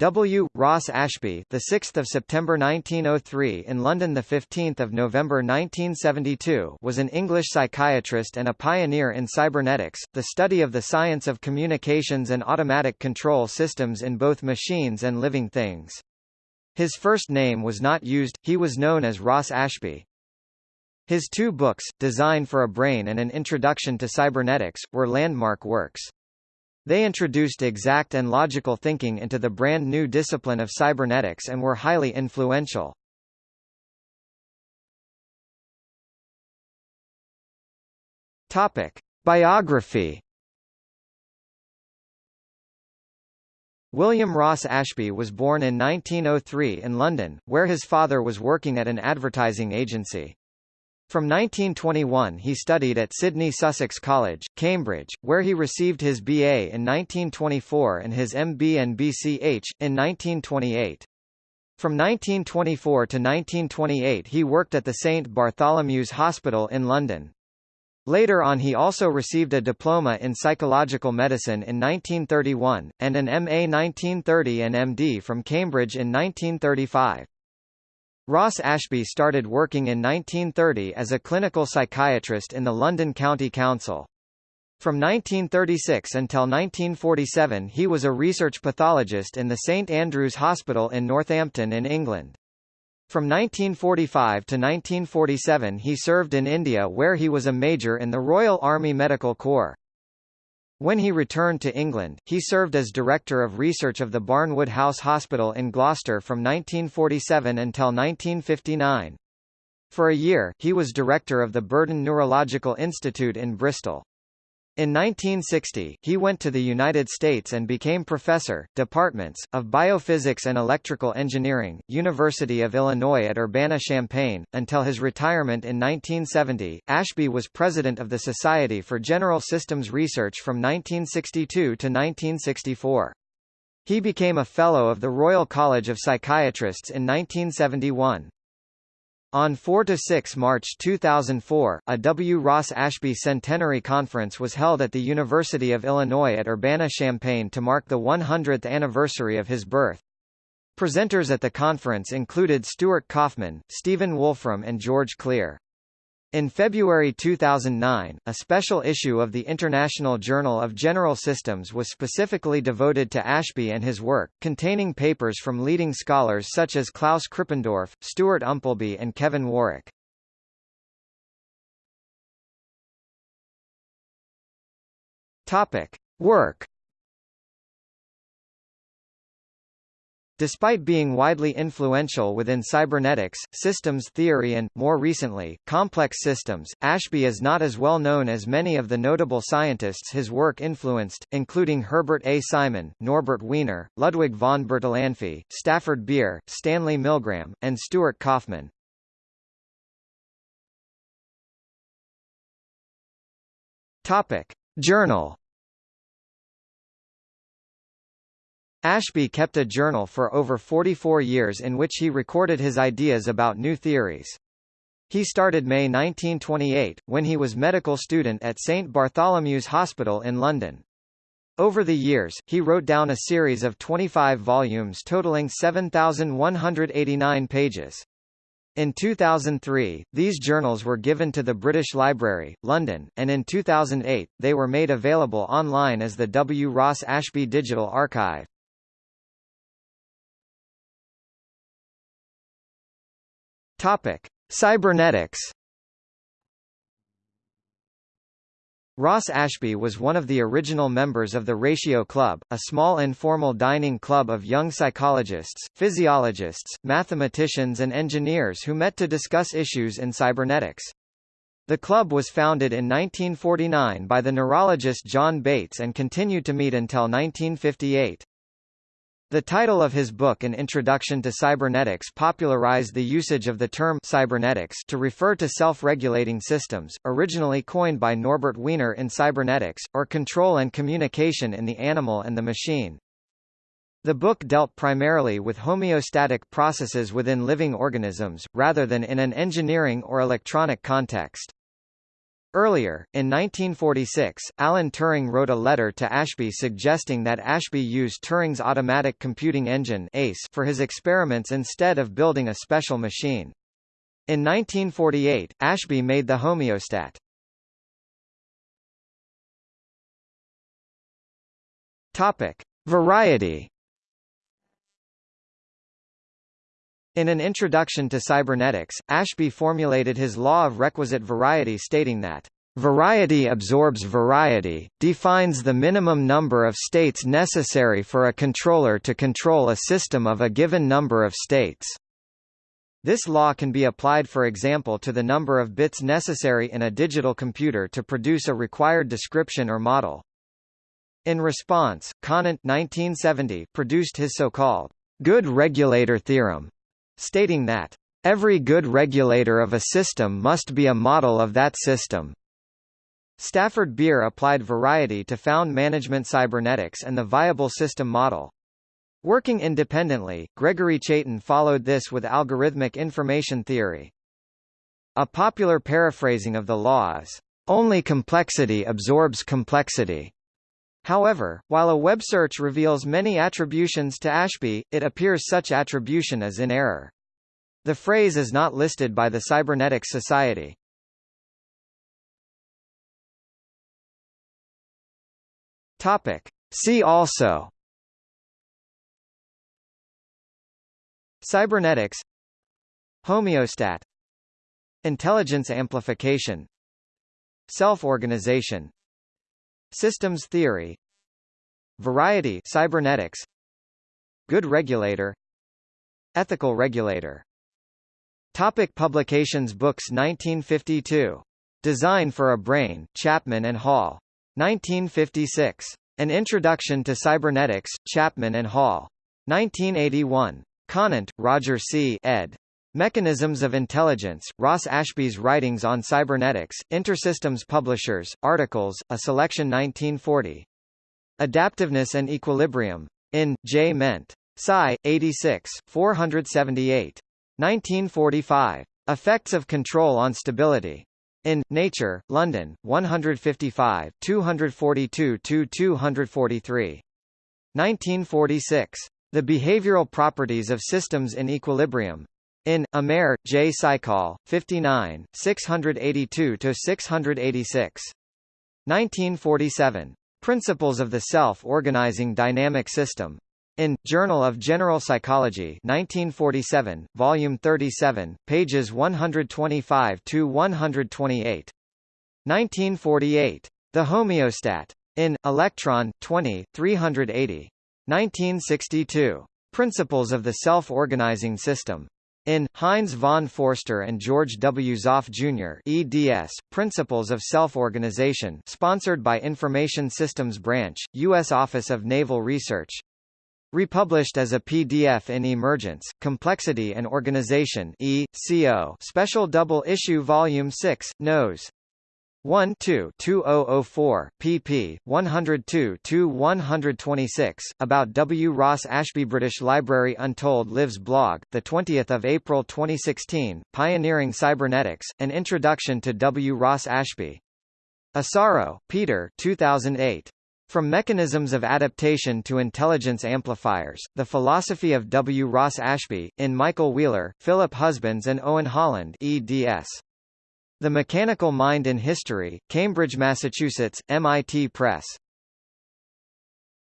W. Ross Ashby, the 6th of September 1903 in London, the 15th of November 1972, was an English psychiatrist and a pioneer in cybernetics, the study of the science of communications and automatic control systems in both machines and living things. His first name was not used; he was known as Ross Ashby. His two books, Design for a Brain and An Introduction to Cybernetics, were landmark works. They introduced exact and logical thinking into the brand new discipline of cybernetics and were highly influential. Topic: Biography William Ross Ashby was born in 1903 in London, where his father was working at an advertising agency. From 1921 he studied at Sidney Sussex College, Cambridge, where he received his BA in 1924 and his MB and BCH, in 1928. From 1924 to 1928 he worked at the St Bartholomew's Hospital in London. Later on he also received a diploma in psychological medicine in 1931, and an MA 1930 and MD from Cambridge in 1935. Ross Ashby started working in 1930 as a clinical psychiatrist in the London County Council. From 1936 until 1947 he was a research pathologist in the St Andrew's Hospital in Northampton in England. From 1945 to 1947 he served in India where he was a major in the Royal Army Medical Corps. When he returned to England, he served as Director of Research of the Barnwood House Hospital in Gloucester from 1947 until 1959. For a year, he was director of the Burden Neurological Institute in Bristol. In 1960, he went to the United States and became professor, departments, of biophysics and electrical engineering, University of Illinois at Urbana-Champaign. Until his retirement in 1970, Ashby was president of the Society for General Systems Research from 1962 to 1964. He became a Fellow of the Royal College of Psychiatrists in 1971. On 4–6 March 2004, a W. Ross Ashby Centenary Conference was held at the University of Illinois at Urbana-Champaign to mark the 100th anniversary of his birth. Presenters at the conference included Stuart Kauffman, Stephen Wolfram and George Klir. In February 2009, a special issue of the International Journal of General Systems was specifically devoted to Ashby and his work, containing papers from leading scholars such as Klaus Krippendorff, Stuart Umpleby and Kevin Warwick. Topic. Work Despite being widely influential within cybernetics, systems theory and, more recently, complex systems, Ashby is not as well known as many of the notable scientists his work influenced, including Herbert A. Simon, Norbert Wiener, Ludwig von Bertalanffy, Stafford Beer, Stanley Milgram, and Stuart Kauffman. Topic. Journal Ashby kept a journal for over 44 years in which he recorded his ideas about new theories. He started May 1928, when he was medical student at St Bartholomew's Hospital in London. Over the years, he wrote down a series of 25 volumes totaling 7,189 pages. In 2003, these journals were given to the British Library, London, and in 2008, they were made available online as the W. Ross Ashby Digital Archive. Topic: Cybernetics. Ross Ashby was one of the original members of the Ratio Club, a small informal dining club of young psychologists, physiologists, mathematicians and engineers who met to discuss issues in cybernetics. The club was founded in 1949 by the neurologist John Bates and continued to meet until 1958. The title of his book An Introduction to Cybernetics popularized the usage of the term cybernetics to refer to self-regulating systems, originally coined by Norbert Wiener in cybernetics, or control and communication in the animal and the machine. The book dealt primarily with homeostatic processes within living organisms, rather than in an engineering or electronic context. Earlier, in 1946, Alan Turing wrote a letter to Ashby suggesting that Ashby use Turing's automatic computing engine ACE for his experiments instead of building a special machine. In 1948, Ashby made the homeostat. Topic: Variety. In an introduction to cybernetics, Ashby formulated his law of requisite variety stating that Variety absorbs variety, defines the minimum number of states necessary for a controller to control a system of a given number of states. This law can be applied for example to the number of bits necessary in a digital computer to produce a required description or model. In response, Conant 1970 produced his so-called good regulator theorem, stating that every good regulator of a system must be a model of that system. Stafford Beer applied variety to found management cybernetics and the viable system model. Working independently, Gregory Chaitin followed this with algorithmic information theory. A popular paraphrasing of the law is, "...only complexity absorbs complexity." However, while a web search reveals many attributions to Ashby, it appears such attribution is in error. The phrase is not listed by the Cybernetics Society. Topic. See also Cybernetics Homeostat Intelligence amplification Self-organization Systems theory Variety cybernetics Good regulator Ethical regulator Topic publications Books 1952. Design for a Brain, Chapman and Hall. 1956. An Introduction to Cybernetics, Chapman and Hall. 1981. Conant, Roger C. ed. Mechanisms of Intelligence, Ross Ashby's Writings on Cybernetics, Intersystems Publishers, Articles, A Selection 1940. Adaptiveness and Equilibrium. In, J. Ment. Sci. 86, 478. 1945. Effects of Control on Stability. In, Nature, London, 155 242–243. 1946. The Behavioral Properties of Systems in Equilibrium. In, Amer, J. Psychol, 59, 682–686. 1947. Principles of the Self-Organizing Dynamic System. In, Journal of General Psychology 1947, Volume 37, pages 125–128. 1948. The Homeostat. In, Electron, 20, 380. 1962. Principles of the Self-Organizing System. In, Heinz von Foerster and George W. Zopf Jr. eds, Principles of Self-Organization sponsored by Information Systems Branch, U.S. Office of Naval Research. Republished as a PDF in Emergence, Complexity and Organization e. Co. Special Double Issue Volume 6, Nos. 1 2 2004 pp 102-126 about W Ross Ashby British Library Untold Lives blog the 20th of April 2016 Pioneering Cybernetics An Introduction to W Ross Ashby Asaro Peter 2008 from Mechanisms of Adaptation to Intelligence Amplifiers, The Philosophy of W. Ross Ashby, in Michael Wheeler, Philip Husbands and Owen Holland eds. The Mechanical Mind in History, Cambridge, Massachusetts, MIT Press.